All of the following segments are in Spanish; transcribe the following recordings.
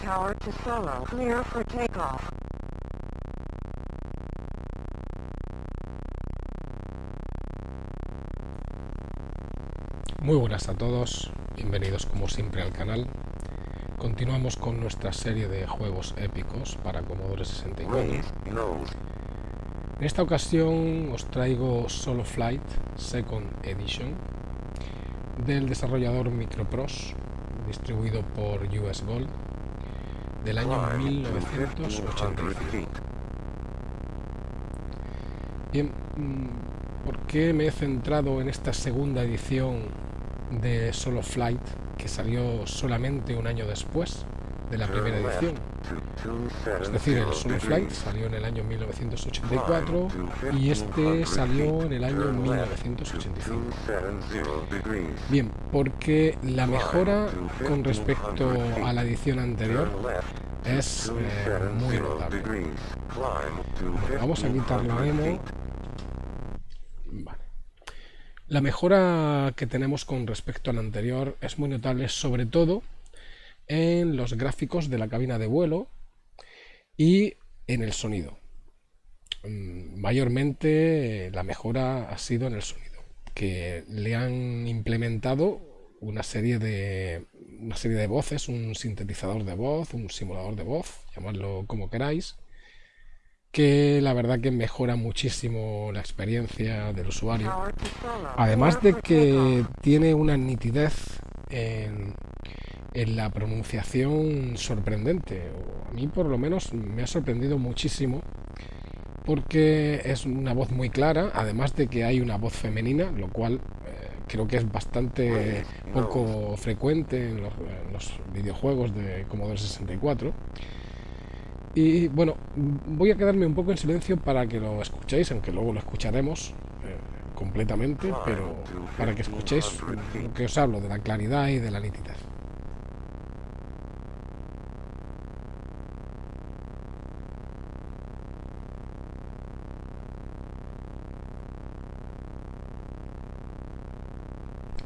tower to solo. Clear for takeoff. Muy buenas a todos, bienvenidos como siempre al canal. Continuamos con nuestra serie de juegos épicos para Commodore 64. En esta ocasión os traigo Solo Flight Second Edition del desarrollador Microprose, distribuido por US Gold, del año 1985. Bien, mm, ¿por qué me he centrado en esta segunda edición de Solo Flight que salió solamente un año después de la primera edición? Es decir, el Solo Flight salió en el año 1984 y este salió en el año 1985. Bien, porque la mejora con respecto a la edición anterior es eh, muy notable. vamos a quitar la demo. Vale. La mejora que tenemos con respecto al anterior es muy notable, sobre todo en los gráficos de la cabina de vuelo y en el sonido. Mm, mayormente la mejora ha sido en el sonido, que le han implementado una serie de una serie de voces, un sintetizador de voz, un simulador de voz, llamadlo como queráis, que la verdad que mejora muchísimo la experiencia del usuario. Además de que tiene una nitidez en, en la pronunciación sorprendente. A mí por lo menos me ha sorprendido muchísimo porque es una voz muy clara, además de que hay una voz femenina, lo cual eh, creo que es bastante poco frecuente en los, videojuegos de Commodore 64. Y bueno, voy a quedarme un poco en silencio para que lo escuchéis, aunque luego lo escucharemos eh, completamente, pero para que escuchéis lo que os hablo de la claridad y de la nitidez.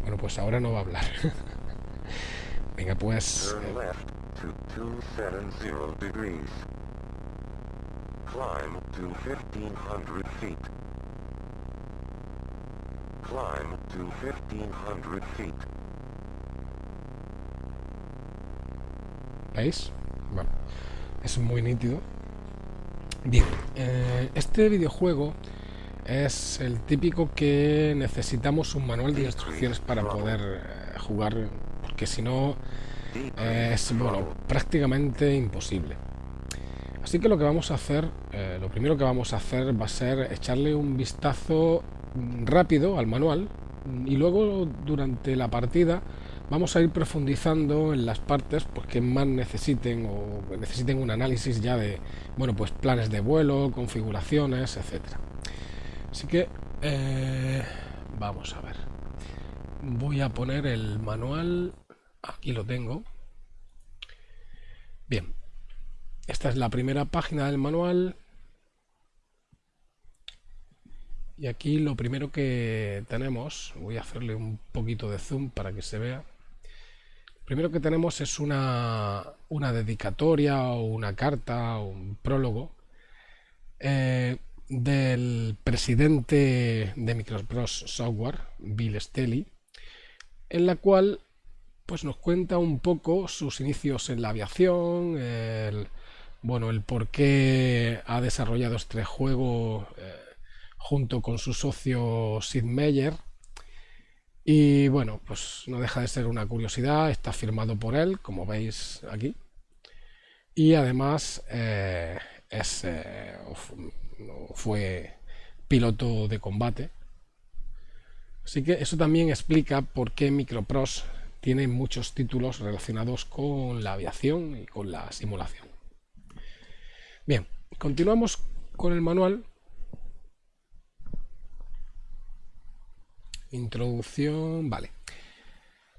Bueno, pues ahora no va a hablar. Venga, pues... Climb to 1500 feet. Climb to 1500 feet. ¿Veis? Bueno, es muy nítido. Bien, eh, este videojuego es el típico que necesitamos un manual de instrucciones para poder eh, jugar, porque si no es bueno, prácticamente imposible. Así que lo que vamos a hacer, eh, lo primero que vamos a hacer va a ser echarle un vistazo rápido al manual y luego durante la partida vamos a ir profundizando en las partes pues, que más necesiten o necesiten un análisis ya de bueno pues planes de vuelo, configuraciones, etcétera. Así que eh, vamos a ver. Voy a poner el manual. Aquí lo tengo. Bien. Esta es la primera página del manual. Y aquí lo primero que tenemos, voy a hacerle un poquito de zoom para que se vea. Lo primero que tenemos es una, una dedicatoria o una carta o un prólogo eh, del presidente de Microsoft Software, Bill Stelly, en la cual pues nos cuenta un poco sus inicios en la aviación, el, bueno, el por qué ha desarrollado este juego eh, junto con su socio Sid Meier. Y bueno, pues no deja de ser una curiosidad, está firmado por él, como veis aquí. Y además eh, es, eh, fue piloto de combate. Así que eso también explica por qué Microprose tiene muchos títulos relacionados con la aviación y con la simulación. Bien, continuamos con el manual. Introducción, vale.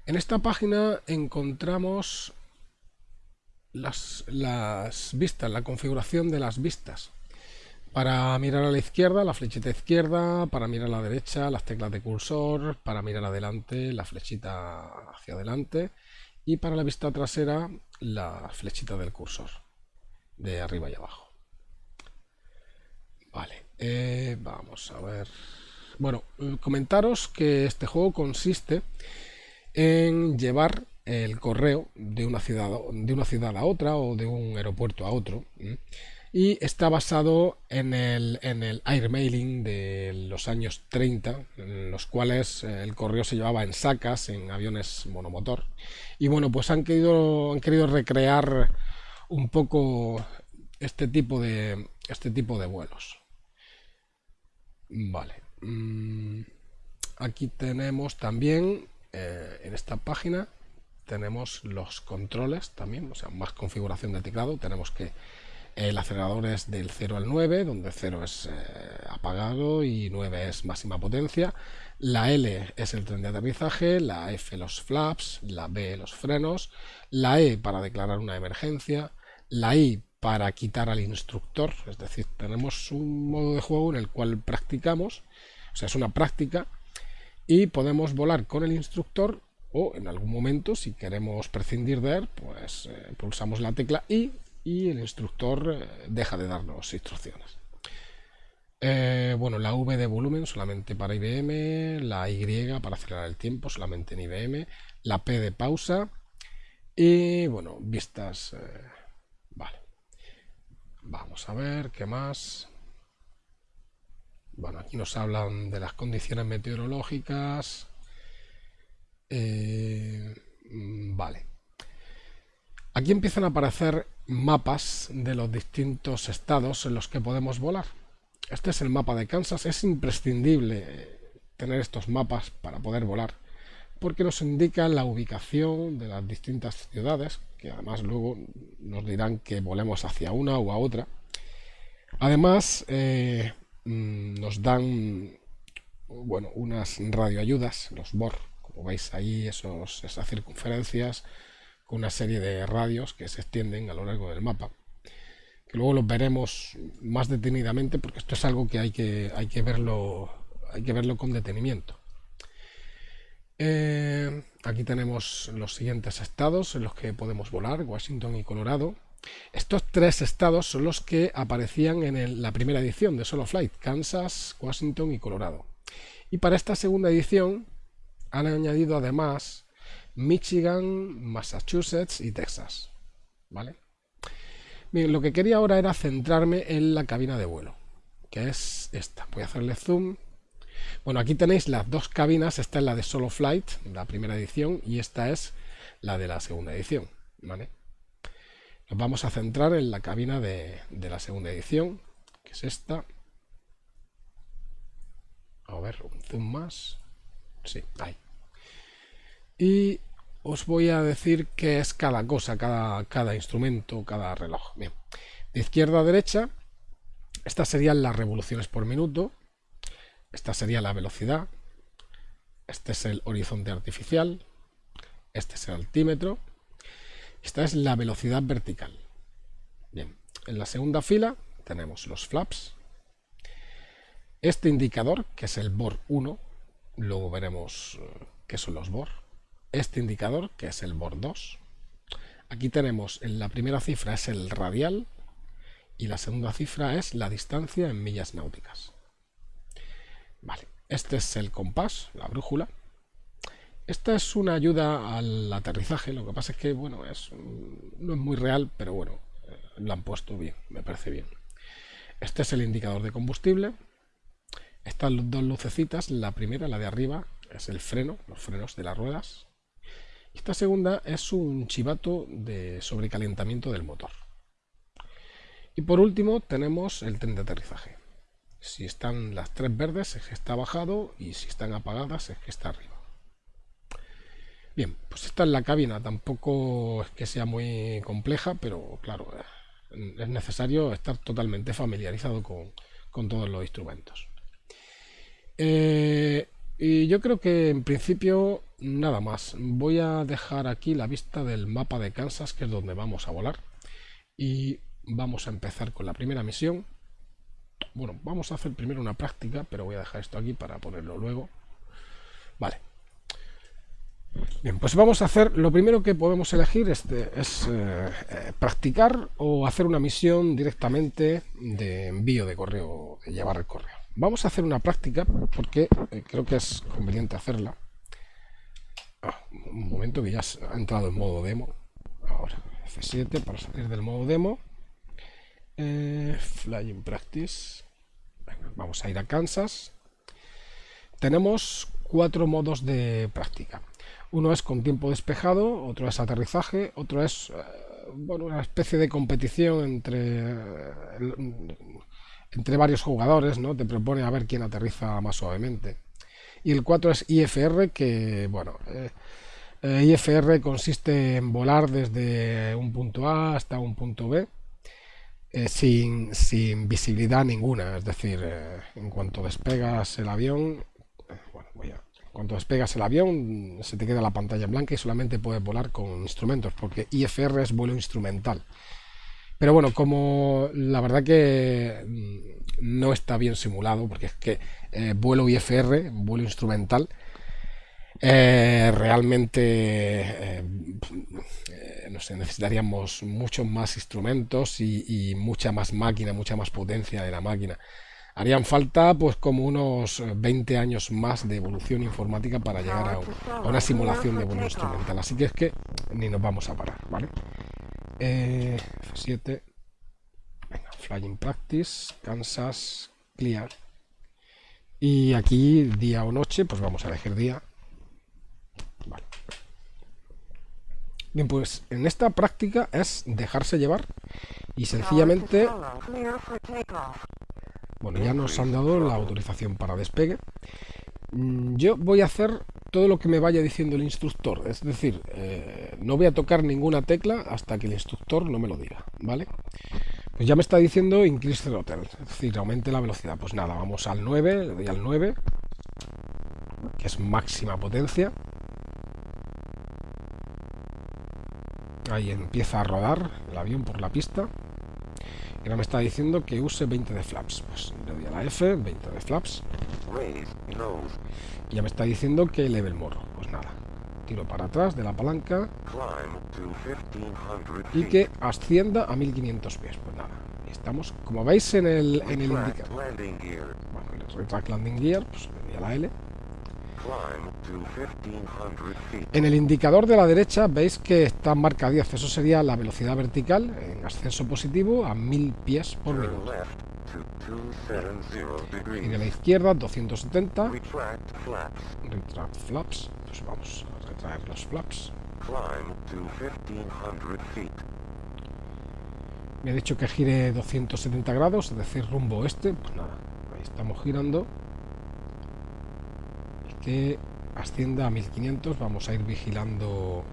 En esta página encontramos las vistas, la configuración de las vistas. Para mirar a la izquierda, la flechita izquierda, para mirar a la derecha, las teclas de cursor, para mirar adelante, la flechita hacia adelante y para la vista trasera la flechita del cursor de arriba y abajo. Vale, eh, vamos a ver. Bueno, comentaros que este juego consiste en llevar el correo de una ciudad, de una ciudad a otra o de un aeropuerto a otro. Y está basado en el, en el airmailing de los años 30, en los cuales eh, el correo se llevaba en sacas, en aviones monomotor. Y bueno, pues han querido, han querido recrear un poco este tipo de, este tipo de vuelos. Vale. Mm, aquí tenemos también, eh, en esta página, tenemos los controles también, o sea, más configuración de teclado. Tenemos que el acelerador es del 0 al 9, donde 0 es eh, apagado y 9 es máxima potencia. La L es el tren de aterrizaje, la F los flaps, la B los frenos, la E para declarar una emergencia, la I para quitar al instructor, es decir, tenemos un modo de juego en el cual practicamos, o sea, es una práctica, y podemos volar con el instructor o en algún momento, si queremos prescindir de él, pues eh, pulsamos la tecla I y el instructor eh, deja de darnos instrucciones. Eh, bueno, la V de volumen solamente para IBM, la Y para acelerar el tiempo solamente en IBM, la P de pausa y bueno, vistas... vale. Vamos a ver qué más. Bueno, aquí nos hablan de las condiciones meteorológicas. Eh, mm, vale. Aquí empiezan a aparecer mapas de los distintos estados en los que podemos volar. Este es el mapa de Kansas. Es imprescindible tener estos mapas para poder volar porque nos indica la ubicación de las distintas ciudades, que además luego nos dirán que volemos hacia una u a otra. Además, eh, mm, nos dan bueno, unas radioayudas, los BOR, como veis ahí, esos, esas circunferencias, con una serie de radios que se extienden a lo largo del mapa. Que luego los veremos más detenidamente, porque esto es algo que hay que, hay que, verlo, hay que verlo con detenimiento. Eh, aquí tenemos los siguientes estados en los que podemos volar, Washington y Colorado. Estos tres estados son los que aparecían en la primera edición de Solo Flight, Kansas, Washington y Colorado. Y para esta segunda edición han añadido además Michigan, Massachusetts y Texas. ¿Vale? Bien, lo que quería ahora era centrarme en la cabina de vuelo, que es esta. Voy a hacerle zoom bueno, aquí tenéis las dos cabinas, esta es la de Solo Flight, la primera edición, y esta es la de la segunda edición. ¿vale? Nos vamos a centrar en la cabina de, la segunda edición, que es esta. A ver, un zoom más. Sí, ahí. Y os voy a decir qué es cada cosa, cada, instrumento, cada reloj. Bien, de izquierda a derecha, estas serían las revoluciones por minuto. Esta sería la velocidad. Este es el horizonte artificial. Este es el altímetro. Esta es la velocidad vertical. Bien, en la segunda fila tenemos los flaps. Este indicador, que es el BOR 1, luego veremos eh, qué son los BOR. Este indicador, que es el BOR 2. Aquí tenemos, en la primera cifra es el radial y la segunda cifra es la distancia en millas náuticas. Vale, este es el compás, la brújula. Esta es una ayuda al aterrizaje, lo que pasa es que, bueno, es, no es muy real, pero bueno, eh, lo han puesto bien, me parece bien. Este es el indicador de combustible. Estas dos lucecitas, la primera, la de arriba, es el freno, los frenos de las ruedas. Esta segunda es un chivato de sobrecalentamiento del motor. Y por último tenemos el tren de aterrizaje. Si están las tres verdes es que está bajado y si están apagadas es que está arriba. Bien, pues esta es la cabina, tampoco es que sea muy compleja, pero claro, es necesario estar totalmente familiarizado con, todos los instrumentos. Eh, y yo creo que en principio nada más. Voy a dejar aquí la vista del mapa de Kansas, que es donde vamos a volar. Y vamos a empezar con la primera misión. Bueno, vamos a hacer primero una práctica, pero voy a dejar esto aquí para ponerlo luego. Vale. Bien, pues vamos a hacer, lo primero que podemos elegir es eh, eh, practicar o hacer una misión directamente de envío de correo, de llevar el correo. Vamos a hacer una práctica porque eh, creo que es conveniente hacerla. Ah, un momento que ya ha entrado en modo demo. Ahora, F7 para salir del modo demo. flying Practice. vamos a ir a Kansas. Tenemos cuatro modos de práctica. Uno es con tiempo despejado, otro es aterrizaje, otro es eh, una especie de competición entre, entre varios jugadores, ¿no? Te propone a ver quién aterriza más suavemente. Y el 4 es IFR, que bueno, eh, eh, IFR consiste en volar desde un punto A hasta un punto B. sin, sin, visibilidad ninguna, es decir, en cuanto despegas el avión, bueno, voy a cuando despegas el avión se te queda la pantalla en blanca y solamente puedes volar con instrumentos, porque IFR es vuelo instrumental. Pero bueno, como la verdad que mm, no está bien simulado, porque es que eh, vuelo IFR, vuelo instrumental, eh, realmente eh, no sé, necesitaríamos muchos más instrumentos y, y, mucha más máquina, mucha más potencia de la máquina harían falta pues como unos 20 eh, años más de evolución informática para llegar a, una simulación de vuelo instrumental. Así que es que ni nos vamos a parar, ¿vale? Eh, F7, venga, Flying Practice, Kansas, Clear. Y aquí día o noche, pues vamos a elegir día. Vale. Bien, pues en esta práctica es dejarse llevar y sencillamente bueno, ya nos han dado la autorización para despegue. Mm, yo voy a hacer todo lo que me vaya diciendo el instructor, es decir, eh, no voy a tocar ninguna tecla hasta que el instructor no me lo diga, ¿vale? Pues ya me está diciendo increase throttle, es decir, aumente la velocidad. Pues nada, vamos al 9, le doy al 9, que es máxima potencia. Ahí empieza a rodar el avión por la pista ahora me está diciendo que use 20 de flaps. Pues le doy a la F, 20 de flaps. Y ya me está diciendo que eleve el morro. Pues nada, tiro para atrás de la palanca y que ascienda a 1500 pies. Pues nada, estamos, como veis en el, en el indicador. Bueno, el retract landing gear, pues le doy a la L en el indicador de la derecha veis que está marca 10, eso sería la velocidad vertical en ascenso positivo a 1000 pies por minuto. Y de la izquierda 270. Retract flaps. Pues vamos a retraer los flaps. Me ha dicho que gire 270 grados, es decir, rumbo oeste. Pues nada, ahí estamos girando que ascienda a 1500 vamos a ir vigilando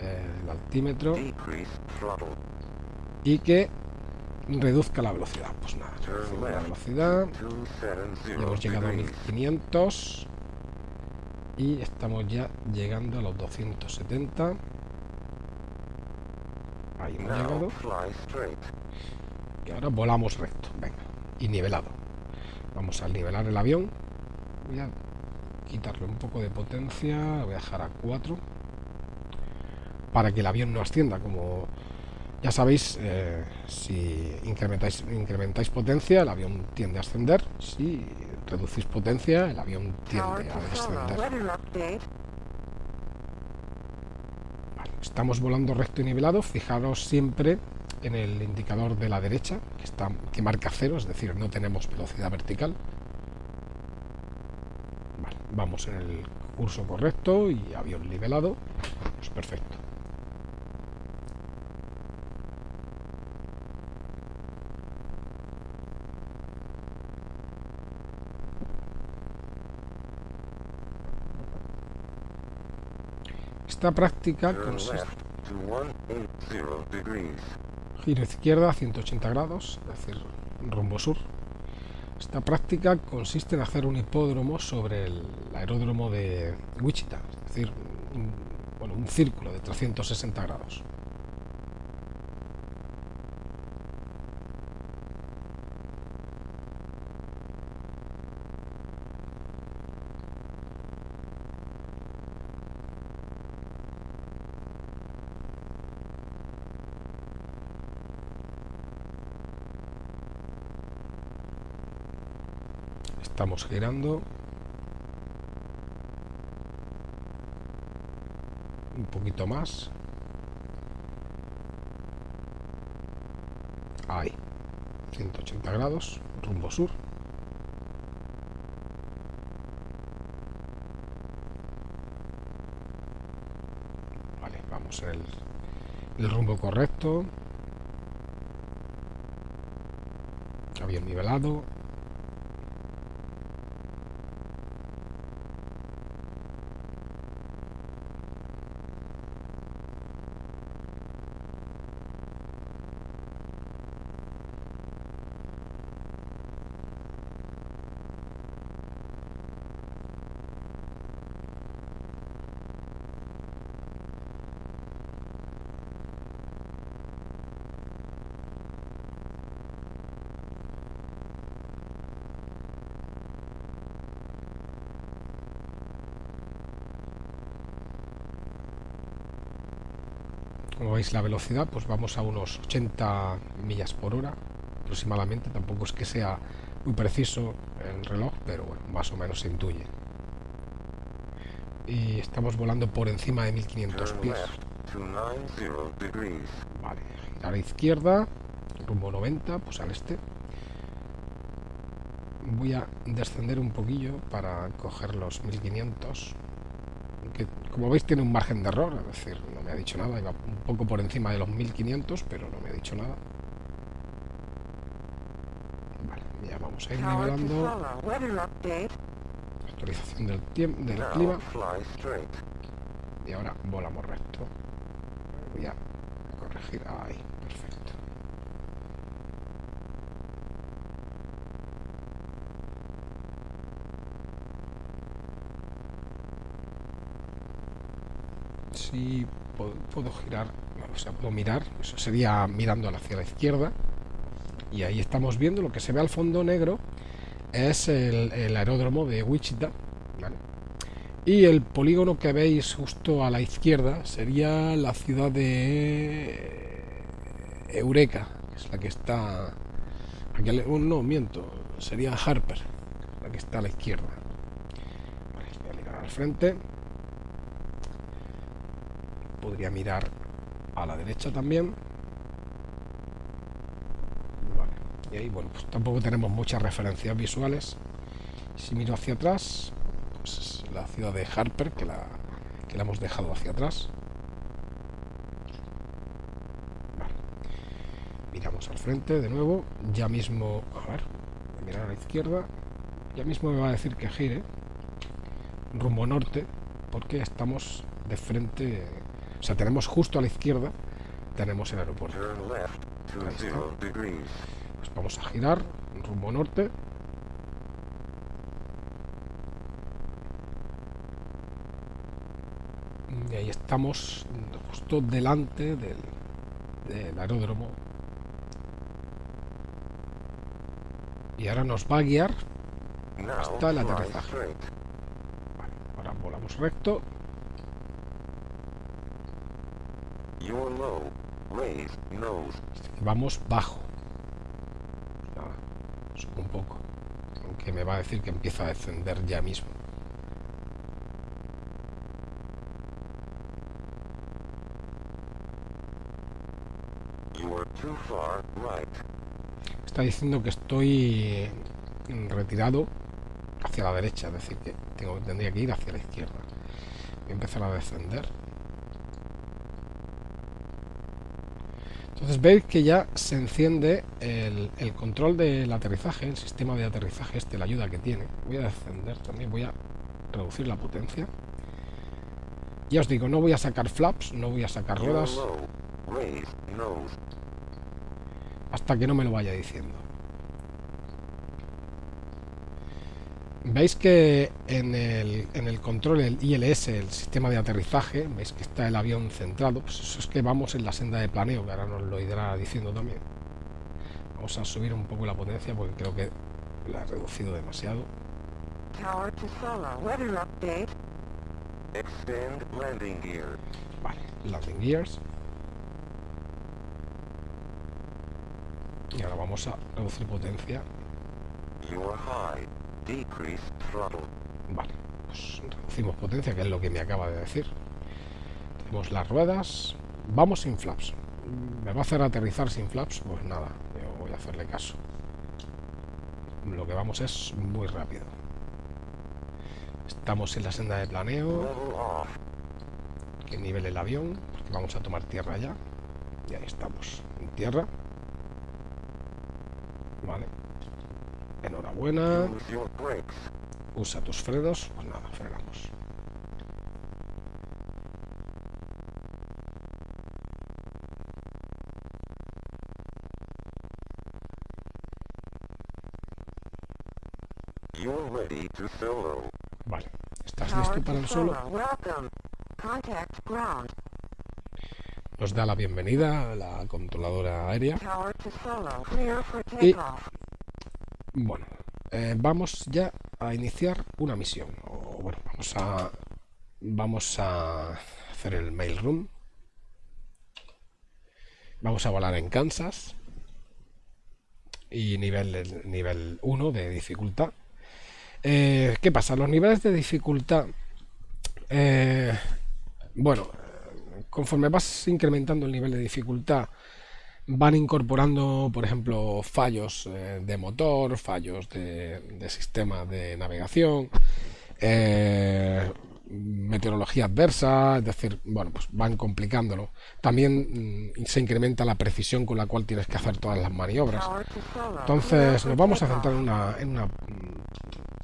eh, el altímetro y que reduzca la velocidad. Pues nada, la velocidad. hemos llegado a 1500 y estamos ya llegando a los 270 ahí hemos llegado. y ahora volamos recto. Venga y nivelado. Vamos a nivelar el avión. Voy a quitarle un poco de potencia, voy a dejar a 4 para que el avión no ascienda, como ya sabéis, eh, si incrementáis, incrementáis potencia, el avión tiende a ascender, si reducís potencia, el avión tiende a descender. estamos volando recto y nivelado, fijaros siempre en el indicador de la derecha, que, está, que marca cero, es decir, no tenemos velocidad vertical, vamos en el curso correcto y avión nivelado, pues perfecto. Esta práctica consiste... Giro izquierda 180 grados, es decir, rumbo sur. Esta práctica consiste en hacer un hipódromo sobre el aeródromo de Wichita, es decir, un, bueno, un círculo de 360 grados. Estamos girando. Un poquito más. Ahí. 180 grados, rumbo sur. Vale, vamos en el, el rumbo correcto. Avión nivelado. Como veis la velocidad pues vamos a unos 80 millas por hora aproximadamente. Tampoco es que sea muy preciso el reloj pero bueno más o menos se intuye. Y estamos volando por encima de 1500 pies. vale girar a la izquierda rumbo 90 pues al este. Voy a descender un poquillo para coger los 1500 que como veis tiene un margen de error es decir no me ha dicho nada iba un poco por encima de los 1500 pero no me ha dicho nada. Vale, ya vamos a ir nivelando. actualización del tiempo del clima. y ahora volamos recto. Voy a corregir. Ahí perfecto si puedo, girar, o sea, puedo mirar, eso sería mirando hacia la izquierda, y ahí estamos viendo lo que se ve al fondo negro es el, aeródromo de Wichita, y el polígono que veis justo a la izquierda sería la ciudad de Eureka, que es la que está, aquí, no, miento, sería Harper, la que está a la izquierda. voy a mirar al frente podría mirar a la derecha también. Y ahí bueno pues tampoco tenemos muchas referencias visuales. Si miro hacia atrás pues la ciudad de Harper que la, que la hemos dejado hacia atrás. Miramos al frente de nuevo ya mismo a ver mirar a la izquierda. Ya mismo me va a decir que gire rumbo norte porque estamos de frente o sea, tenemos justo a la izquierda, tenemos el aeropuerto. Pues vamos a girar rumbo norte. Y ahí estamos justo delante del, aeródromo. Y ahora nos va a guiar hasta el aterrizaje. Ahora volamos recto Vamos bajo. subo un poco. Aunque me va a decir que empieza a descender ya mismo. Está diciendo que estoy retirado hacia la derecha, es decir, que tengo, tendría que ir hacia la izquierda. Voy a empezar a descender. Entonces veis que ya se enciende el, control del aterrizaje, el sistema de aterrizaje, este, la ayuda que tiene. Voy a descender también, voy a reducir la potencia. Ya os digo, no voy a sacar flaps, no voy a sacar ruedas. Hasta que no me lo vaya diciendo. Veis que en el, en el, control, el ILS, el sistema de aterrizaje, veis que está el avión centrado, pues eso es que vamos en la senda de planeo, que ahora nos lo irá diciendo también. Vamos a subir un poco la potencia porque creo que la he reducido demasiado. Vale, landing gears. Y ahora vamos a reducir potencia. Vale, pues reducimos potencia, que es lo que me acaba de decir. Tenemos las ruedas. Vamos sin flaps. ¿Me va a hacer aterrizar sin flaps? Pues nada, yo voy a hacerle caso. Lo que vamos es muy rápido. Estamos en la senda de planeo. Que nivel el avión, porque vamos a tomar tierra ya. Y ahí estamos, en tierra. Vale. Enhorabuena. Usa tus frenos. Pues nada, frenamos. Vale. ¿Estás listo para el solo? Nos da la bienvenida a la controladora aérea. Y, bueno, eh, vamos ya a iniciar una misión. Vamos a hacer el mail room. Vamos a volar en Kansas y nivel nivel 1 de dificultad. Eh, ¿Qué pasa? Los niveles de dificultad, eh, bueno, conforme vas incrementando el nivel de dificultad, van incorporando, por ejemplo, fallos eh, de motor, fallos de, sistema de navegación, meteorología adversa, es decir, bueno, pues van complicándolo. También mm, se incrementa la precisión con la cual tienes que hacer todas las maniobras. Entonces, nos vamos a centrar en una, en una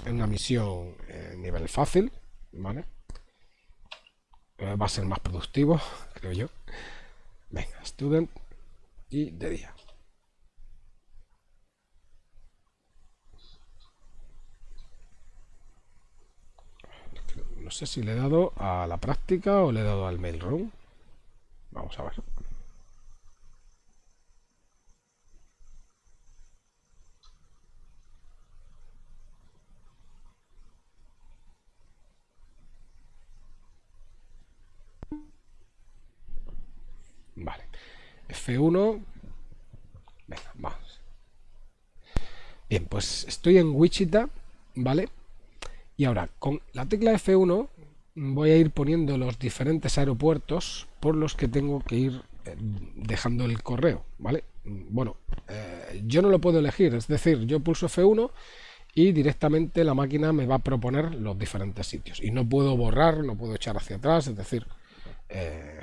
en una misión eh, nivel fácil, ¿vale? Eh, va a ser más productivo, creo yo. Venga, student y de día. No sé si le he dado a la práctica o le he dado al mailroom. Vamos a ver. Vale. F1. Venga, vamos. Bien, pues estoy en Wichita, ¿vale? Y ahora, con la tecla F1 voy a ir poniendo los diferentes aeropuertos por los que tengo que ir eh, dejando el correo, ¿vale? Bueno, eh, yo no lo puedo elegir, es decir, yo pulso F1 y directamente la máquina me va a proponer los diferentes sitios. Y no puedo borrar, no puedo echar hacia atrás, es decir, eh,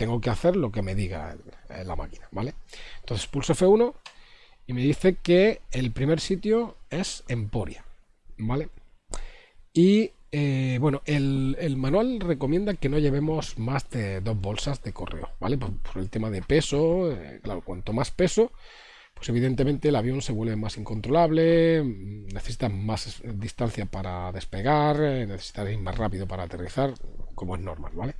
tengo que hacer lo que me diga la máquina, ¿vale? Entonces pulso F1 y me dice que el primer sitio es Emporia, ¿vale? Y eh, bueno, el, manual recomienda que no llevemos más de dos bolsas de correo, ¿vale? Por, el tema de peso, eh, claro, cuanto más peso, pues evidentemente el avión se vuelve más incontrolable, necesita más distancia para despegar, eh, necesita ir más rápido para aterrizar, como es normal, ¿vale?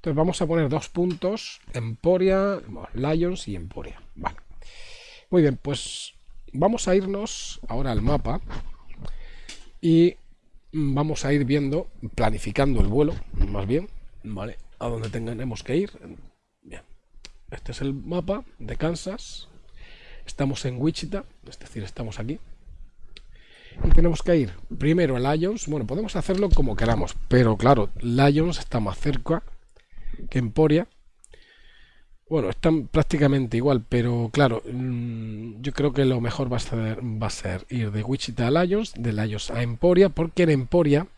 Entonces vamos a poner dos puntos, Emporia, Lions y Emporia. Vale. Muy bien, pues vamos a irnos ahora al mapa y vamos a ir viendo, planificando el vuelo, más bien, ¿vale? A donde tengamos que ir. Bien. Este es el mapa de Kansas. Estamos en Wichita, es decir, estamos aquí. Y tenemos que ir primero a Lions. Bueno, podemos hacerlo como queramos, pero claro, Lions está más cerca que Emporia. Bueno, están prácticamente igual, pero claro, mm, yo creo que lo mejor va a ser, ir de Wichita a Lions, de Lions a Emporia, porque en Emporia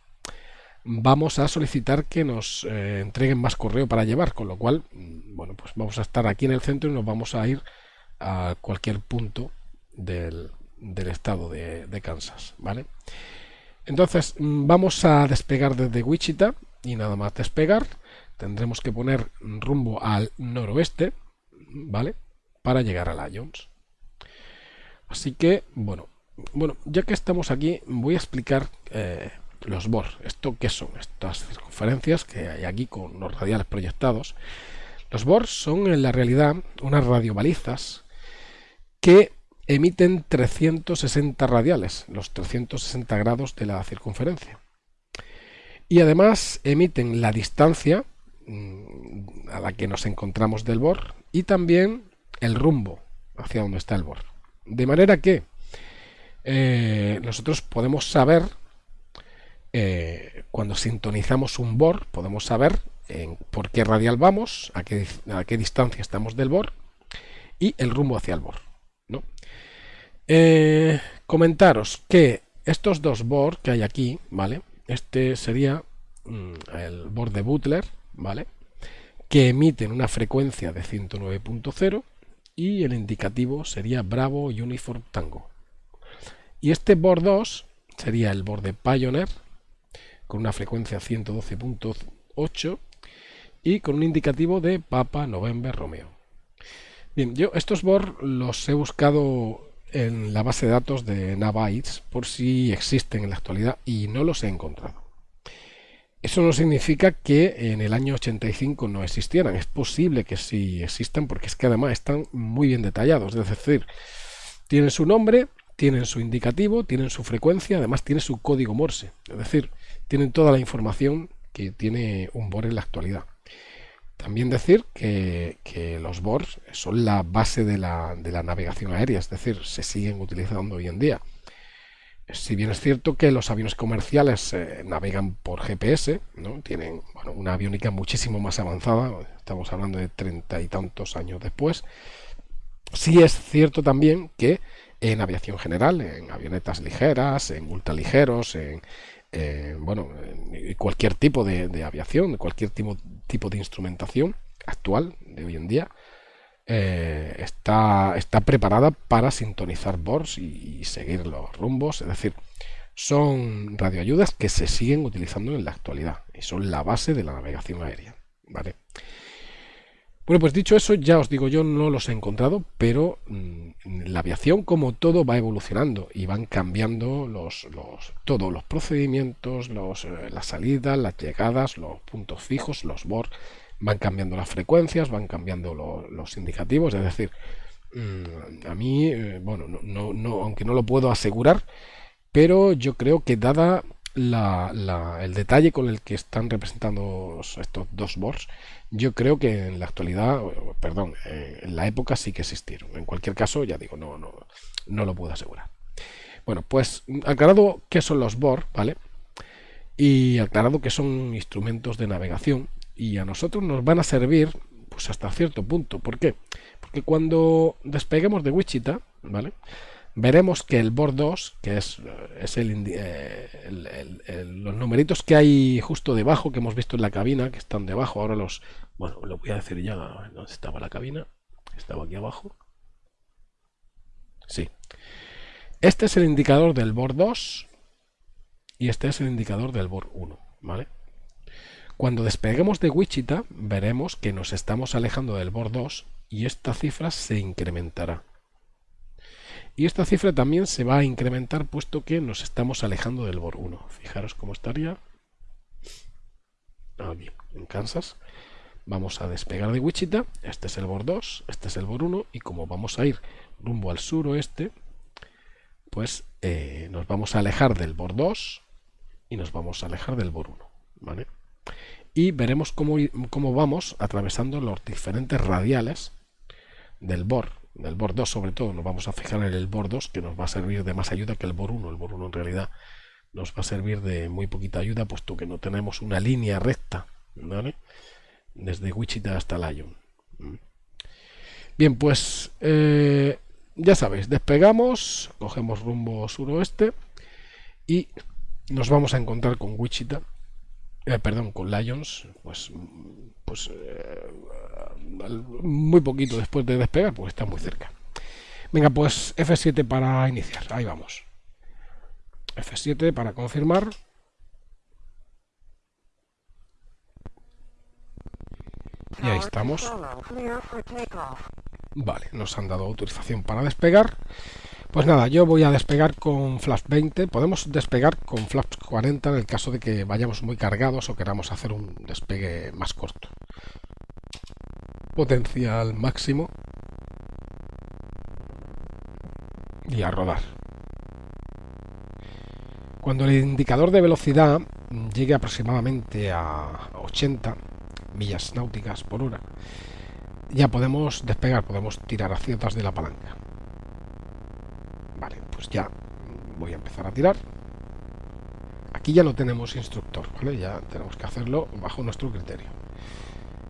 vamos a solicitar que nos eh, entreguen más correo para llevar, con lo cual, mm, bueno, pues vamos a estar aquí en el centro y nos vamos a ir a cualquier punto del, estado de, de, Kansas, ¿vale? Entonces, mm, vamos a despegar desde Wichita y nada más despegar tendremos que poner rumbo al noroeste, ¿vale? Para llegar a Lions. Así que, bueno, bueno, ya que estamos aquí, voy a explicar eh, los BOR. ¿Esto qué son? Estas circunferencias que hay aquí con los radiales proyectados. Los BOR son en la realidad unas radiobalizas que emiten 360 radiales, los 360 grados de la circunferencia. Y además emiten la distancia a la que nos encontramos del bor y también el rumbo hacia donde está el bor. De manera que eh, nosotros podemos saber, eh, cuando sintonizamos un BOR, podemos saber en por qué radial vamos, a qué, a qué distancia estamos del BOR y el rumbo hacia el BOR. ¿no? Eh, comentaros que estos dos BOR que hay aquí, ¿vale? Este sería mm, el BOR de Butler, ¿vale? Que emiten una frecuencia de 109.0 y el indicativo sería Bravo Uniform Tango. Y este BOR 2 sería el BOR de Pioneer con una frecuencia 112.8 y con un indicativo de Papa November Romeo. Bien, yo estos BOR los he buscado en la base de datos de Navites por si existen en la actualidad y no los he encontrado. Eso no significa que en el año 85 no existieran. Es posible que sí existan porque es que además están muy bien detallados. Es decir, tienen su nombre, tienen su indicativo, tienen su frecuencia, además tiene su código Morse. Es decir, tienen toda la información que tiene un BOR en la actualidad. También decir que, los BORs son la base de la, navegación aérea, es decir, se siguen utilizando hoy en día. Si bien es cierto que los aviones comerciales eh, navegan por GPS, ¿no? tienen una aviónica muchísimo más avanzada, estamos hablando de treinta y tantos años después, sí es cierto también que en aviación general, en avionetas ligeras, en ultraligeros, en, eh, bueno, cualquier tipo de, aviación, cualquier tipo de instrumentación actual de hoy en día, eh, está, está preparada para sintonizar BORS y, seguir los rumbos. Es decir, son radioayudas que se siguen utilizando en la actualidad y son la base de la navegación aérea. ¿vale? Bueno, pues dicho eso, ya os digo, yo no los he encontrado, pero mm, la aviación como todo va evolucionando y van cambiando los, los todos los procedimientos, los, eh, las salidas, las llegadas, los puntos fijos, los BOR, van cambiando las frecuencias, van cambiando los indicativos, es decir, mm, a mí, eh, bueno, no, no, aunque no lo puedo asegurar, pero yo creo que dada el detalle con el que están representando estos dos boards, yo creo que en la actualidad, perdón, eh, en la época sí que existieron. En cualquier caso, ya digo, no, no, no lo puedo asegurar. Bueno, pues aclarado qué son los boards, ¿vale? Y aclarado que son instrumentos de navegación y a nosotros nos van a servir pues hasta cierto punto. ¿Por qué? Porque cuando despeguemos de Wichita, ¿vale? veremos que el board 2, que es, es eh, el, los numeritos que hay justo debajo, que hemos visto en la cabina, que están debajo, ahora los... Bueno, lo voy a decir ya, ¿dónde estaba la cabina? Estaba aquí abajo. Sí. Este es el indicador del board 2 y este es el indicador del board 1, ¿vale? Cuando despeguemos de Wichita, veremos que nos estamos alejando del board 2 y esta cifra se incrementará. Y esta cifra también se va a incrementar puesto que nos estamos alejando del BOR 1. Fijaros cómo estaría aquí, en Kansas. Vamos a despegar de Wichita. Este es el BOR 2, este es el BOR 1. Y como vamos a ir rumbo al suroeste, pues eh, nos vamos a alejar del BOR 2 y nos vamos a alejar del BOR 1. ¿vale? Y veremos cómo, cómo vamos atravesando los diferentes radiales del BOR el BOR 2 sobre todo, nos vamos a fijar en el BOR 2 que nos va a servir de más ayuda que el BOR 1. El BOR 1 en realidad nos va a servir de muy poquita ayuda puesto que no tenemos una línea recta desde Wichita hasta Lyon. Mm. Bien, pues eh, ya sabéis, despegamos, cogemos rumbo suroeste y nos vamos a encontrar con Wichita, eh, perdón, con Lions, pues, pues eh, muy poquito después de despegar, pues está muy cerca. Venga, pues F7 para iniciar. Ahí vamos. F7 para confirmar. Y ahí estamos. Vale, nos han dado autorización para despegar. Pues nada, yo voy a despegar con Flash 20. Podemos despegar con Flash 40 en el caso de que vayamos muy cargados o queramos hacer un despegue más corto potencial máximo y a rodar. Cuando el indicador de velocidad llegue aproximadamente a 80 millas náuticas por hora, ya podemos despegar, podemos tirar a ciertas de la palanca. Pues ya voy a empezar a tirar. Aquí ya no tenemos instructor, ¿vale? Ya tenemos que hacerlo bajo nuestro criterio.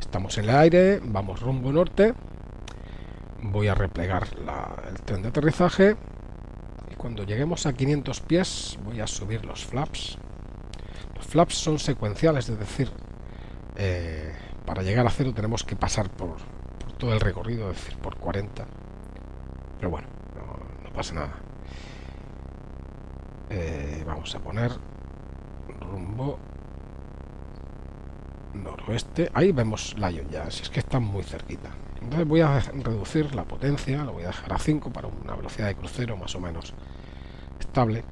Estamos en el aire, vamos rumbo norte. Voy a replegar el tren de aterrizaje. Y cuando lleguemos a 500 pies voy a subir los flaps. Los flaps son secuenciales, es decir, eh, para llegar a cero tenemos que pasar por, todo el recorrido, es decir, por 40. Pero bueno, no, pasa nada. Eh, vamos a poner rumbo noroeste. Ahí vemos Lion ya, si es que está muy cerquita. Entonces voy a reducir la potencia, lo voy a dejar a 5 para una velocidad de crucero más o menos estable.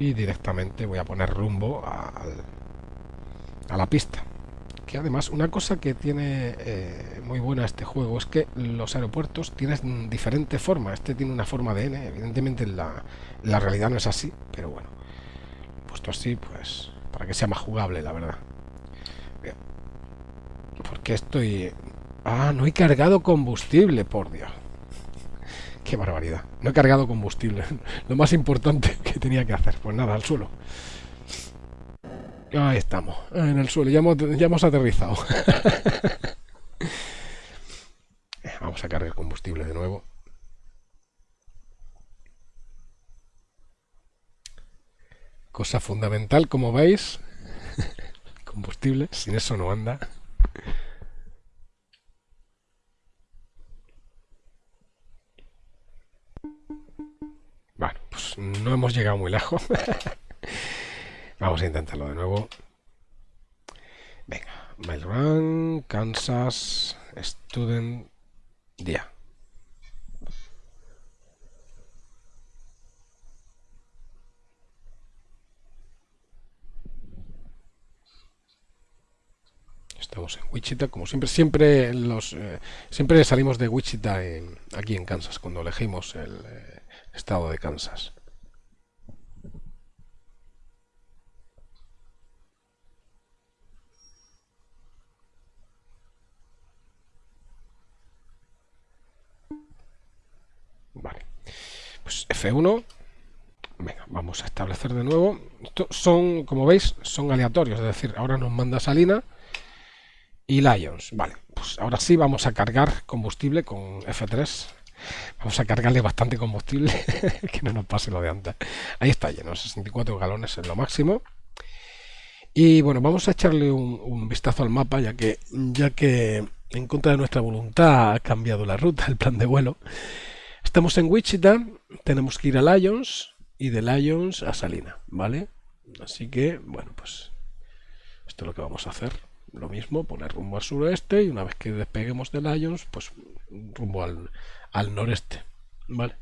Y directamente voy a poner rumbo a la pista. Además, una cosa que tiene eh, muy buena este juego es que los aeropuertos tienen diferente forma. Este tiene una forma de N, evidentemente la, la realidad no es así, pero bueno, puesto así, pues para que sea más jugable, la verdad. Porque estoy... Ah, no he cargado combustible, por Dios. Qué barbaridad. No he cargado combustible. Lo más importante que tenía que hacer. Pues nada, al suelo. Ahí estamos, en el suelo. Ya hemos, ya hemos aterrizado. Vamos a cargar combustible de nuevo. Cosa fundamental, como veis, combustible, sin eso no anda. Bueno, pues no hemos llegado muy lejos. Vamos a intentarlo de nuevo. Venga, Mail Run, Kansas, Student, Día. Estamos en Wichita, como siempre, siempre los eh, siempre salimos de Wichita en, aquí en Kansas cuando elegimos el eh, estado de Kansas. Vale. Pues F1. Venga, vamos a establecer de nuevo. Estos son, como veis, son aleatorios. Es decir, ahora nos manda Salina y Lions. Vale, pues ahora sí vamos a cargar combustible con F3. Vamos a cargarle bastante combustible, que no nos pase lo de antes. Ahí está lleno, 64 galones es lo máximo. Y bueno, vamos a echarle un, vistazo al mapa, ya que, ya que en contra de nuestra voluntad ha cambiado la ruta, el plan de vuelo. Estamos en Wichita, tenemos que ir a Lions y de Lions a Salina, ¿vale? Así que, bueno, pues esto es lo que vamos a hacer lo mismo, poner rumbo al suroeste y una vez que despeguemos de Lions, pues rumbo al, al noreste. ¿Vale?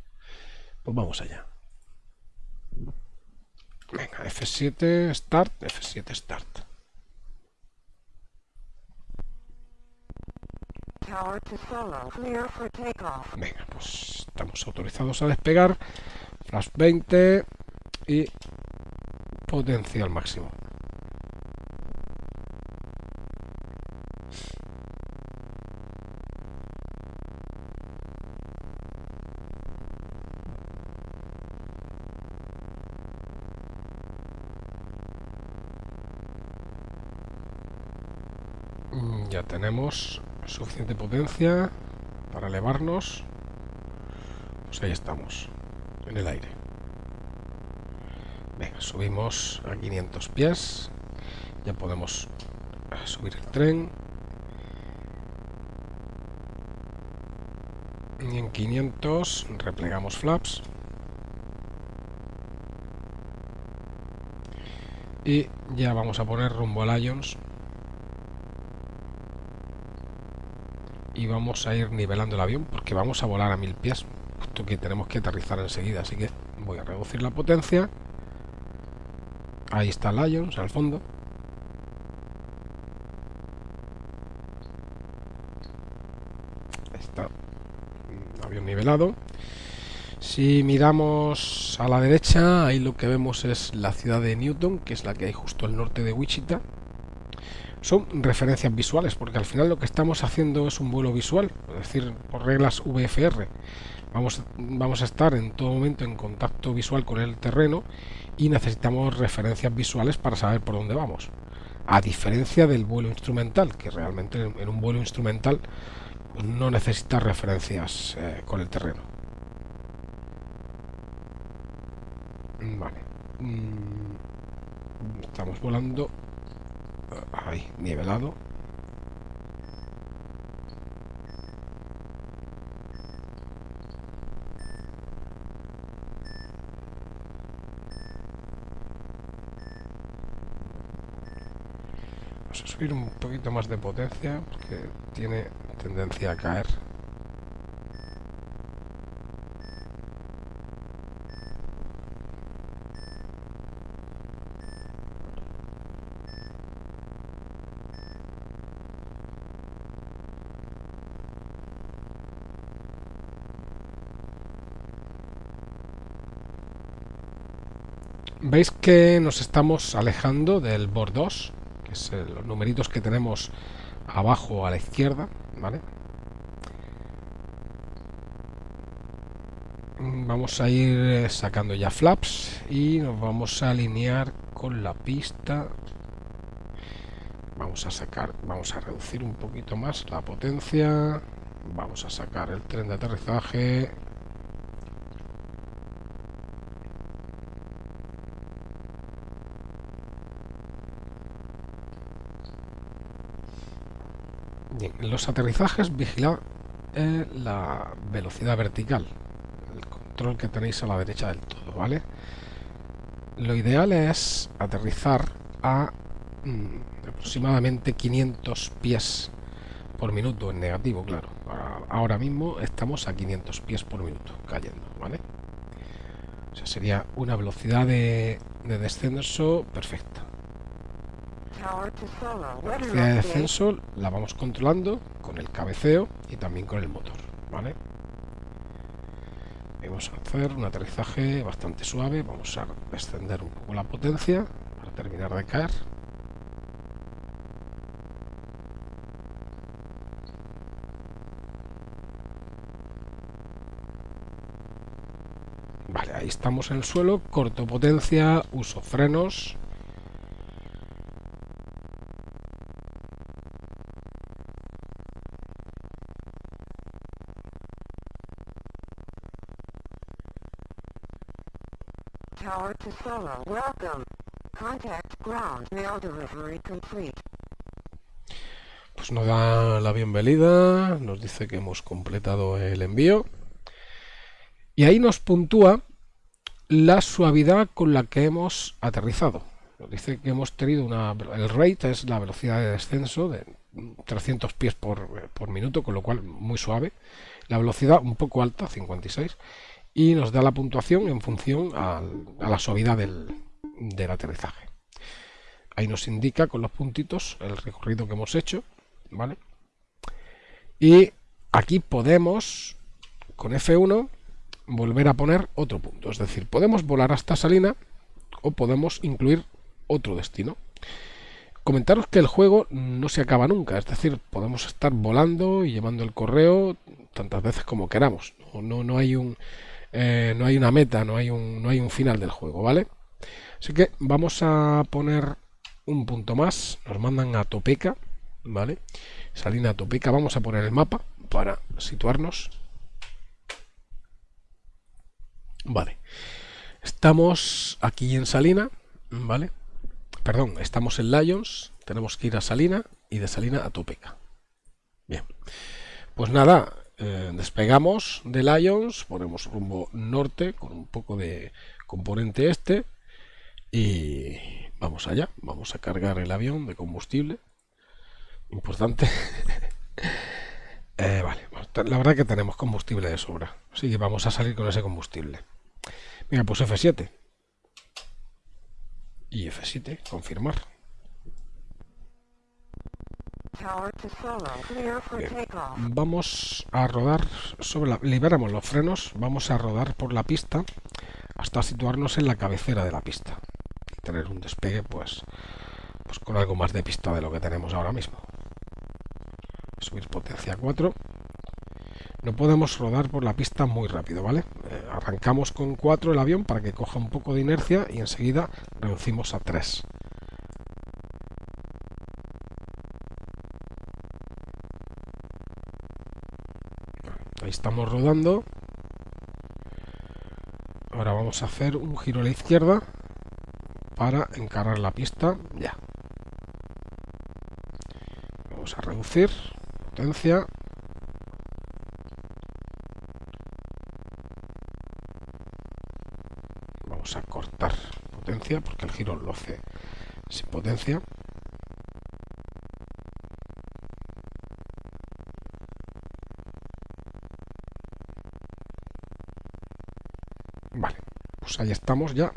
Pues vamos allá. Venga, F7 Start, F7 Start. Venga, pues estamos autorizados a despegar. Flash 20 y potencial máximo. ya tenemos suficiente potencia para elevarnos pues ahí estamos en el aire. Subimos a 500 pies. Ya podemos subir el tren. Y en 500 replegamos flaps. Y ya vamos a poner rumbo a Lions y vamos a ir nivelando el avión porque vamos a volar a mil pies puesto que tenemos que aterrizar enseguida así que voy a reducir la potencia. Ahí está Lions al fondo. Está avión nivelado. Si miramos a la derecha ahí lo que vemos es la ciudad de Newton que es la que hay justo al norte de Wichita son referencias visuales, porque al final lo que estamos haciendo es un vuelo visual, es decir, por reglas VFR. Vamos, vamos a estar en todo momento en contacto visual con el terreno y necesitamos referencias visuales para saber por dónde vamos. A diferencia del vuelo instrumental, que realmente en un vuelo instrumental no necesita referencias eh, con el terreno. Vale. Mm, estamos volando ahí, nivelado. Vamos a subir un poquito más de potencia porque tiene tendencia a caer. Veis que nos estamos alejando del board 2 que es los numeritos que tenemos abajo a la izquierda vale vamos a ir eh, sacando ya flaps y nos vamos a alinear con la pista. Vamos a sacar vamos a reducir un poquito más la potencia. Vamos a sacar el tren de aterrizaje los aterrizajes vigilad eh, la velocidad vertical, el control que tenéis a la derecha del todo, ¿vale? Lo ideal es aterrizar a mm, aproximadamente 500 pies por minuto en negativo, claro. Ahora mismo estamos a 500 pies por minuto cayendo, ¿vale? O sea, sería una velocidad de descenso perfecta. Velocidad de descenso la vamos controlando con el cabeceo y también con el motor, ¿vale? Vamos a hacer un aterrizaje bastante suave, vamos a descender un poco la potencia para terminar de caer. Vale, ahí estamos en el suelo, corto potencia, uso frenos, Pues nos da la bienvenida, nos dice que hemos completado el envío y ahí nos puntúa la suavidad con la que hemos aterrizado. Nos dice que hemos tenido una... el rate es la velocidad de descenso de 300 pies por, por minuto, con lo cual muy suave. La velocidad un poco alta, 56 y nos da la puntuación en función a, la suavidad del, aterrizaje. Ahí nos indica con los puntitos el recorrido que hemos hecho, ¿vale? Y aquí podemos, con F1, volver a poner otro punto. Es decir, podemos volar hasta Salina o podemos incluir otro destino. Comentaros que el juego no se acaba nunca, es decir, podemos estar volando y llevando el correo tantas veces como queramos. no, no hay un, eh, no hay una meta, no hay un, no hay un final del juego, ¿vale? Así que vamos a poner un punto más, nos mandan a Topeca, ¿vale? Salina Topeca, vamos a poner el mapa para situarnos. Vale, estamos aquí en Salina, ¿vale? Perdón, estamos en Lions, tenemos que ir a Salina y de Salina a Topeca. Bien, pues nada, eh, despegamos de Lions, ponemos rumbo norte con un poco de componente este y vamos allá, vamos a cargar el avión de combustible. Importante. Eh, vale, la verdad que tenemos combustible de sobra, así que vamos a salir con ese combustible. Mira, pues F7. Y F7, confirmar. Vamos a rodar sobre la... Liberamos los frenos, vamos a rodar por la pista hasta situarnos en la cabecera de la pista. Y tener un despegue pues, pues con algo más de pista de lo que tenemos ahora mismo. Subir potencia 4. No podemos rodar por la pista muy rápido, ¿vale? Eh, arrancamos con 4 el avión para que coja un poco de inercia y enseguida reducimos a 3. Estamos rodando. Ahora vamos a hacer un giro a la izquierda para encarar la pista ya. Vamos a reducir potencia. Vamos a cortar potencia porque el giro lo hace sin potencia. Ahí estamos ya.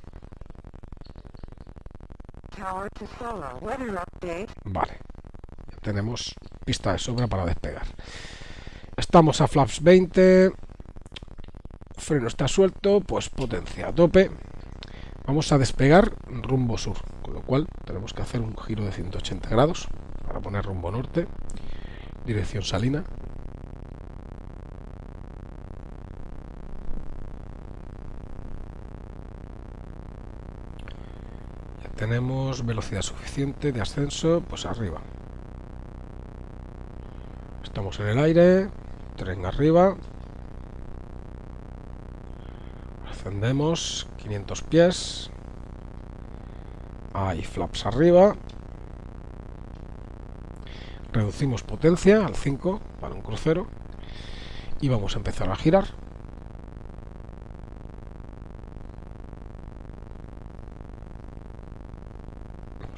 Vale, ya tenemos pista de sobra para despegar. Estamos a flaps 20, freno está suelto, pues potencia a tope. Vamos a despegar rumbo sur, con lo cual tenemos que hacer un giro de 180 grados para poner rumbo norte, dirección salina. Tenemos velocidad suficiente de ascenso, pues arriba. Estamos en el aire, tren arriba. Ascendemos 500 pies. Hay flaps arriba. Reducimos potencia al 5 para un crucero. Y vamos a empezar a girar.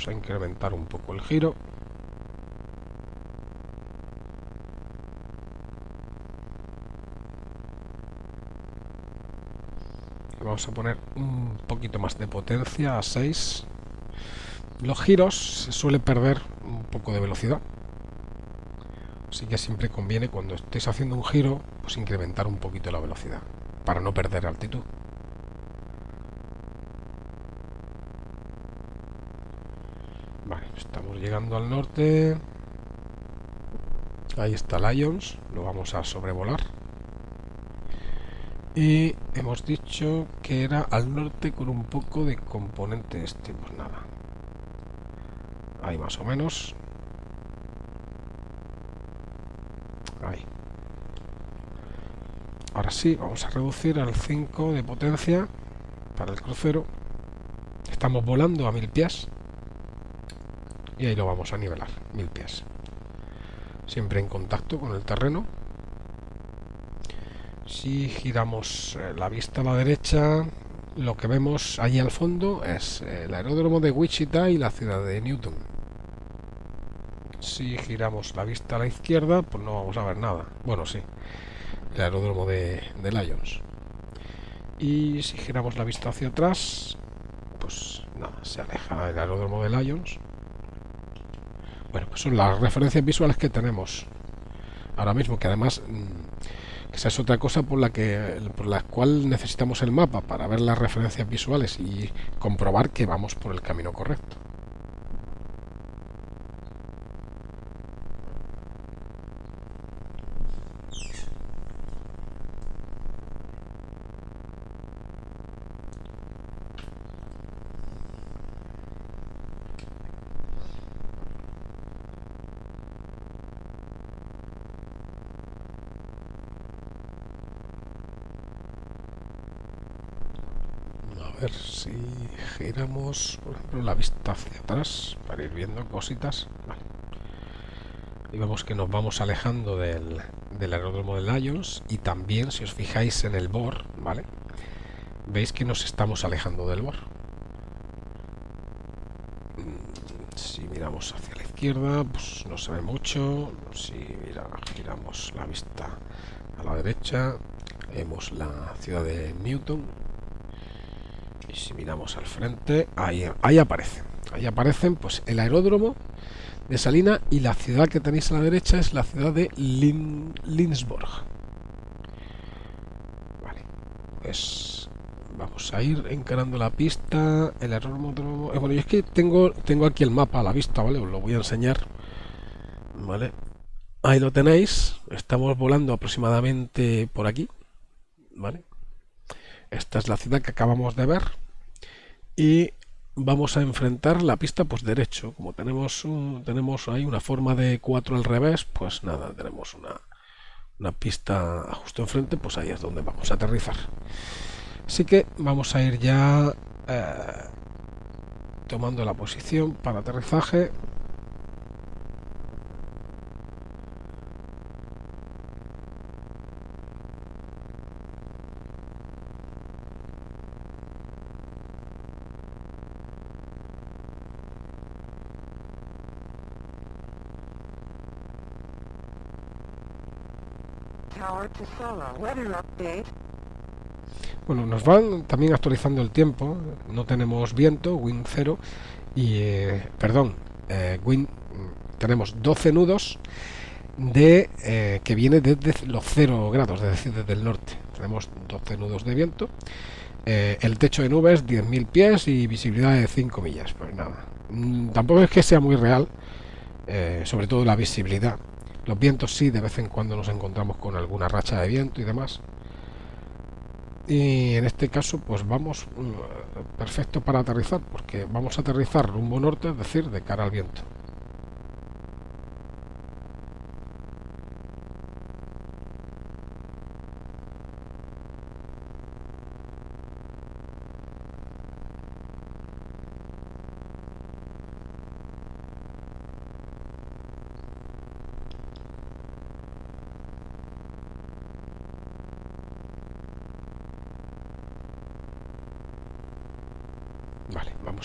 A incrementar un poco el giro. Vamos a poner un poquito más de potencia a 6 los giros se suele perder un poco de velocidad. Así que siempre conviene cuando estéis haciendo un giro pues incrementar un poquito la velocidad para no perder altitud llegando al norte. Ahí está Lions lo vamos a sobrevolar. Y hemos dicho que era al norte con un poco de componente este pues nada. Ahí más o menos. Ahí. Ahora sí vamos a reducir al 5 de potencia para el crucero. Estamos volando a mil pies y ahí lo vamos a nivelar, mil pies. Siempre en contacto con el terreno. Si giramos eh, la vista a la derecha, lo que vemos allí al fondo es eh, el aeródromo de Wichita y la ciudad de Newton. Si giramos la vista a la izquierda, pues no vamos a ver nada. Bueno, sí, el aeródromo de, de Lions. Y si giramos la vista hacia atrás, pues nada, se aleja el aeródromo de pues son las referencias visuales que tenemos ahora mismo, que además mm, esa es otra cosa por la que por la cual necesitamos el mapa para ver las referencias visuales y comprobar que vamos por el camino correcto. Por ejemplo, la vista hacia atrás para ir viendo cositas. Y vemos que nos vamos alejando del, aeródromo de Lions y también, si os fijáis en el BOR, ¿vale? Veis que nos estamos alejando del BOR. Mm, si miramos hacia la izquierda, pues no se ve mucho. Si mira, giramos la vista a la derecha, vemos la ciudad de Newton, si miramos al frente, ahí, ahí aparecen. Ahí aparecen pues el aeródromo de Salina y la ciudad que tenéis a la derecha es la ciudad de Lin. Vale, pues vamos a ir encarando la pista el motor eh, bueno y es que tengo tengo aquí el mapa a la vista vale os lo voy a enseñar vale ahí lo tenéis estamos volando aproximadamente por aquí vale esta es la ciudad que acabamos de ver y vamos a enfrentar la pista pues derecho. Como tenemos tenemos ahí una forma de 4 al revés pues nada tenemos una, una pista justo enfrente pues ahí es donde vamos a aterrizar. Así que vamos a ir ya eh, tomando la posición para aterrizaje Bueno, nos van también actualizando el tiempo. No tenemos viento, wind 0 y eh, perdón, eh, wind tenemos 12 nudos de eh, que viene desde los 0 grados, es decir, desde el norte. Tenemos 12 nudos de viento. el techo de nubes 10.000 pies y visibilidad de 5 millas. Pues nada, mm, tampoco es que sea muy real, sobre todo la visibilidad los vientos sí, de vez en cuando nos encontramos con alguna racha de viento y demás. Y en este caso, pues vamos mm, perfecto para aterrizar, porque vamos a aterrizar rumbo norte, es decir, de cara al viento.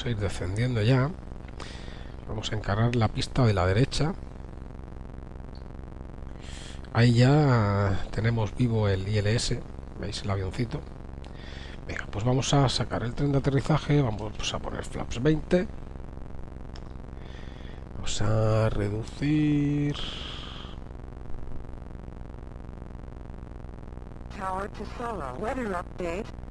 Vamos a ir descendiendo ya. Vamos a encargar la pista de la derecha. Ahí ya tenemos vivo el ILS veis el avioncito. Venga pues vamos a sacar el tren de aterrizaje vamos a poner flaps 20 vamos a reducir. Tower to solo. Weather update.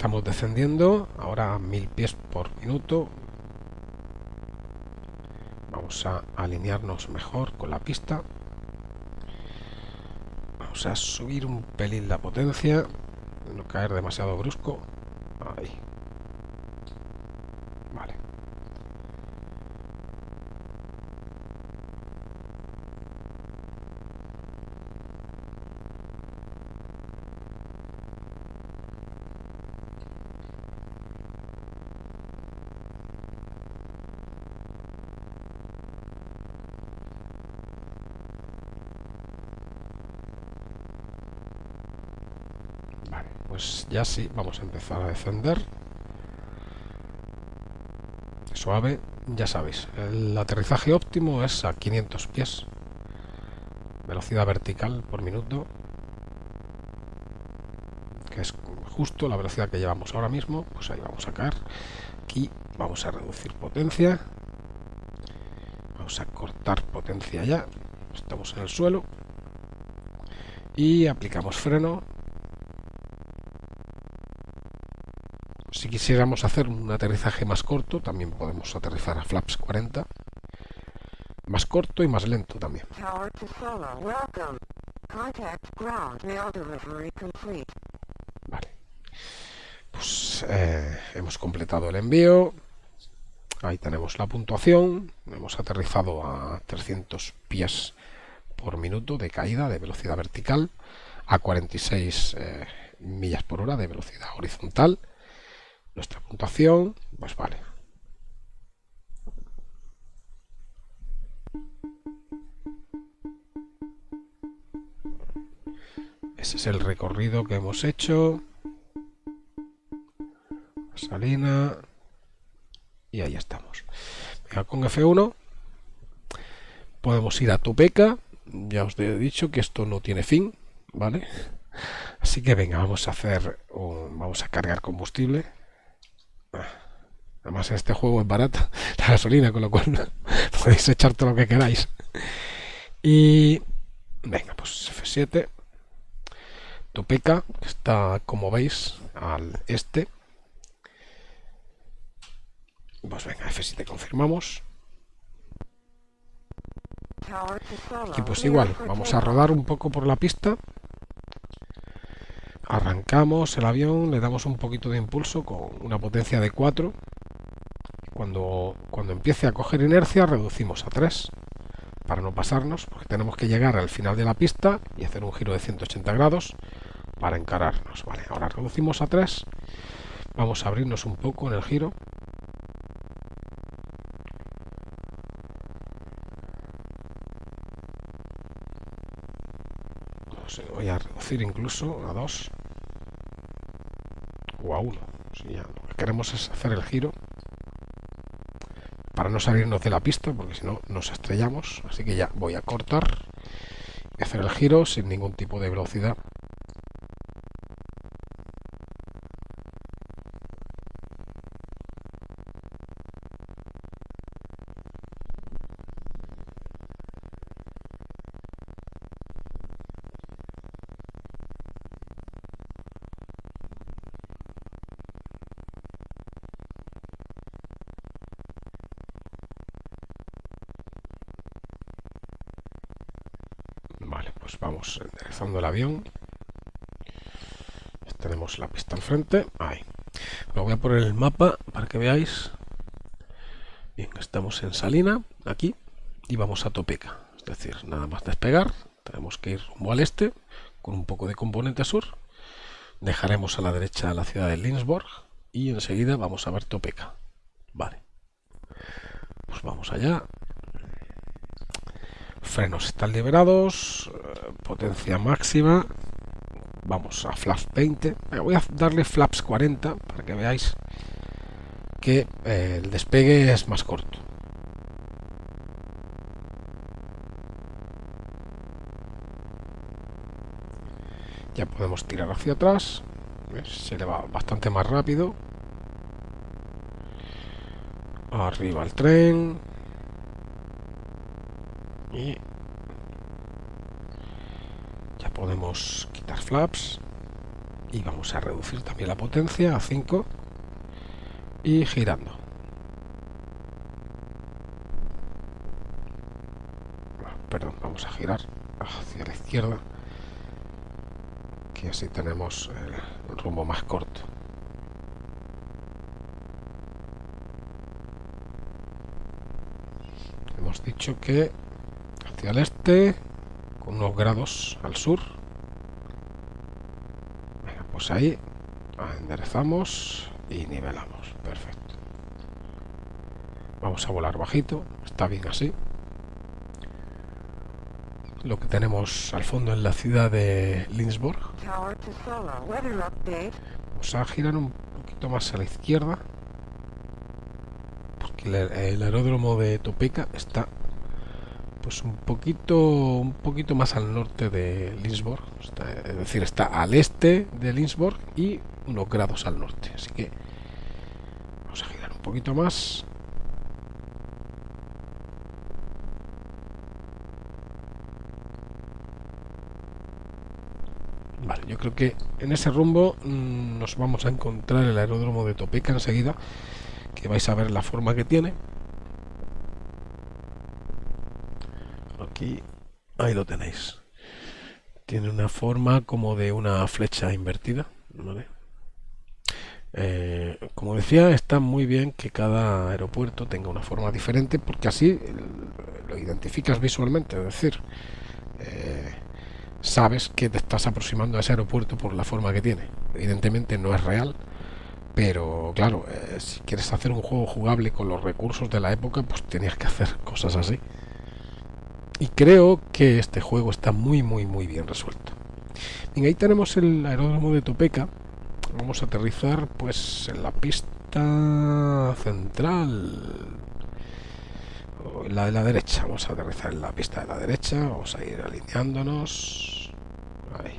Estamos descendiendo, ahora a mil pies por minuto. Vamos a alinearnos mejor con la pista. Vamos a subir un pelín la potencia, no caer demasiado brusco. Ya sí, vamos a empezar a descender. Suave, ya sabéis, el aterrizaje óptimo es a 500 pies. Velocidad vertical por minuto. Que es justo la velocidad que llevamos ahora mismo. Pues ahí vamos a caer. Aquí vamos a reducir potencia. Vamos a cortar potencia ya. Estamos en el suelo. Y aplicamos freno Si quisiéramos hacer un aterrizaje más corto, también podemos aterrizar a flaps 40. Más corto y más lento también. Vale. Pues eh, hemos completado el envío. Ahí tenemos la puntuación. Hemos aterrizado a 300 pies por minuto de caída de velocidad vertical a 46 eh, millas por hora de velocidad horizontal nuestra puntuación, pues vale. Ese es el recorrido que hemos hecho. Salina. Y ahí estamos. con F1 podemos ir a Tupeca. Ya os he dicho que esto no tiene fin, ¿vale? Así que venga, vamos a hacer, vamos a cargar combustible. Además, este juego es barata la gasolina, con lo cual podéis echar todo lo que queráis. Y venga, pues F7. Topeka, que está, como veis, al este. Pues venga, F7 confirmamos. Y pues igual, vamos a rodar un poco por la pista. Arrancamos el avión, le damos un poquito de impulso con una potencia de 4. Cuando, cuando empiece a coger inercia, reducimos a 3 para no pasarnos, porque tenemos que llegar al final de la pista y hacer un giro de 180 grados para encararnos. Ahora reducimos a 3. Vamos a abrirnos un poco en el giro. voy a reducir incluso a 2 o a 1. Si ya lo que queremos es hacer el giro para no salirnos de la pista, porque si no nos estrellamos. Así que ya voy a cortar y hacer el giro sin ningún tipo de velocidad. Pues vamos enderezando el avión. Tenemos la pista al frente. Ahí. Me voy a poner el mapa para que veáis. Bien, estamos en Salina, aquí, y vamos a Topeka. Es decir, nada más despegar, tenemos que ir rumbo al este, con un poco de componente sur. Dejaremos a la derecha la ciudad de Lindsborg y enseguida vamos a ver Topeka. Vale. Pues vamos allá. Frenos están liberados, potencia máxima. Vamos a flaps 20 voy a darle flaps 40 para que veáis que eh, el despegue es más corto. Ya podemos tirar hacia atrás. Se le va bastante más rápido. Arriba el tren. Y podemos quitar flaps y vamos a reducir también la potencia a 5 y girando. Perdón, vamos a girar hacia la izquierda que así tenemos el rumbo más corto. Hemos dicho que hacia el este unos grados al sur. Pues ahí enderezamos y nivelamos. Perfecto. Vamos a volar bajito está bien así. Lo que tenemos al fondo en la ciudad de Lindsborg. Vamos a girar un poquito más a la izquierda porque el aeródromo de Topeka está pues un poquito un poquito más al norte de Lindsborg es decir está al este de Lindsborg y unos grados al norte. Así que vamos a girar un poquito más. Vale yo creo que en ese rumbo mm, nos vamos a encontrar el aeródromo de Topeka enseguida que vais a ver la forma que tiene lo tenéis. Tiene una forma como de una flecha invertida eh, como decía está muy bien que cada aeropuerto tenga una forma diferente porque así lo identificas visualmente es decir eh, sabes que te estás aproximando a ese aeropuerto por la forma que tiene. Evidentemente no es real pero claro, eh, si quieres hacer un juego jugable con los recursos de la época, pues tenías que hacer cosas así. Y creo que este juego está muy, muy, muy bien resuelto. Bien, ahí tenemos el aeródromo de Topeka. Vamos a aterrizar pues en la pista central. la de la derecha. Vamos a aterrizar en la pista de la derecha. Vamos a ir alineándonos. Ahí.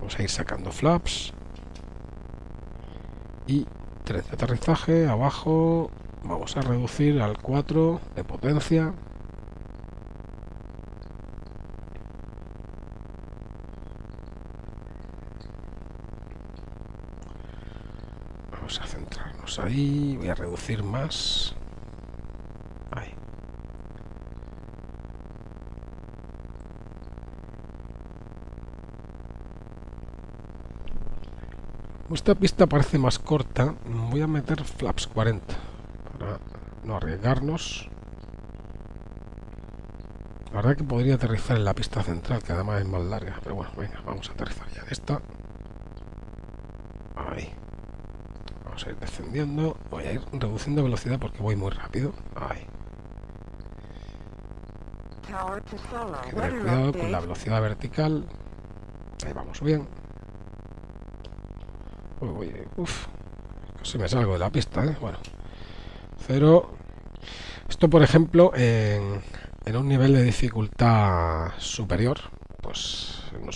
Vamos a ir sacando flaps. Y tren de aterrizaje abajo vamos a reducir al 4 de potencia ahí voy a reducir más. Ahí. Esta pista parece más corta. Voy a meter flaps 40 para no arriesgarnos. La verdad que podría aterrizar en la pista central que además es más larga pero bueno, venga, vamos a aterrizar ya en esta ahí vamos a ir descendiendo. Voy a ir reduciendo velocidad porque voy muy rápido. Que tener cuidado con la velocidad vertical. Ahí vamos bien. Uy, uf, casi me salgo de la pista, ¿eh? Bueno, cero. Esto, por ejemplo, en, en un nivel de dificultad superior,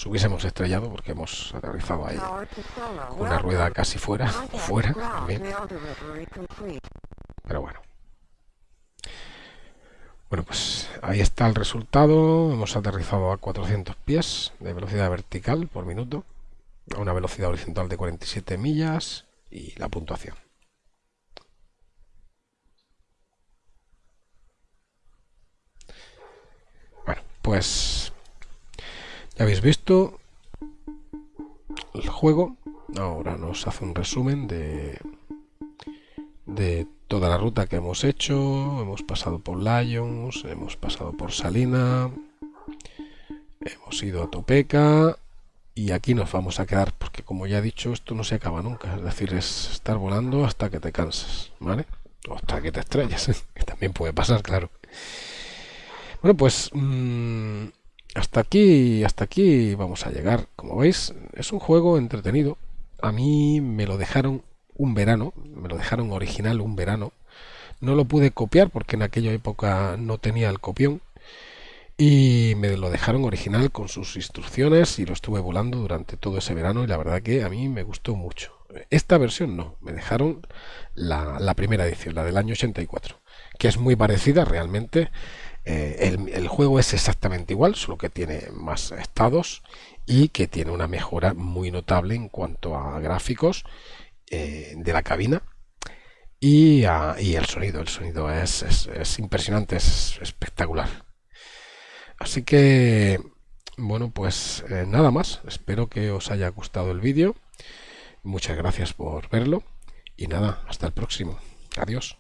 nos hubiésemos estrellado porque hemos aterrizado ahí con una rueda casi fuera, fuera, Pero bueno. Bueno, pues ahí está el resultado. Hemos aterrizado a 400 pies de velocidad vertical por minuto a una velocidad horizontal de 47 millas y la puntuación. Bueno, pues ya habéis visto el juego. Ahora nos hace un resumen de, de toda la ruta que hemos hecho. Hemos pasado por Lions, hemos pasado por Salina, hemos ido a Topeca y aquí nos vamos a quedar porque como ya he dicho esto no se acaba nunca es decir es estar volando hasta que te cansas vale o hasta que te estrellas que también puede pasar claro bueno pues mm, hasta aquí hasta aquí vamos a llegar como veis es un juego entretenido a mí me lo dejaron un verano me lo dejaron original un verano no lo pude copiar porque en aquella época no tenía el copión y me lo dejaron original con sus instrucciones y lo estuve volando durante todo ese verano y la verdad que a mí me gustó mucho. Esta versión no, me dejaron la, primera edición, la del año 84, que es muy parecida realmente. Eh, el, juego es exactamente igual, solo que tiene más estados y que tiene una mejora muy notable en cuanto a gráficos eh, de la cabina y, el sonido. El sonido es, es impresionante, es espectacular. Así que, bueno, pues eh, nada más. Espero que os haya gustado el vídeo. Muchas gracias por verlo. Y nada, hasta el próximo. Adiós.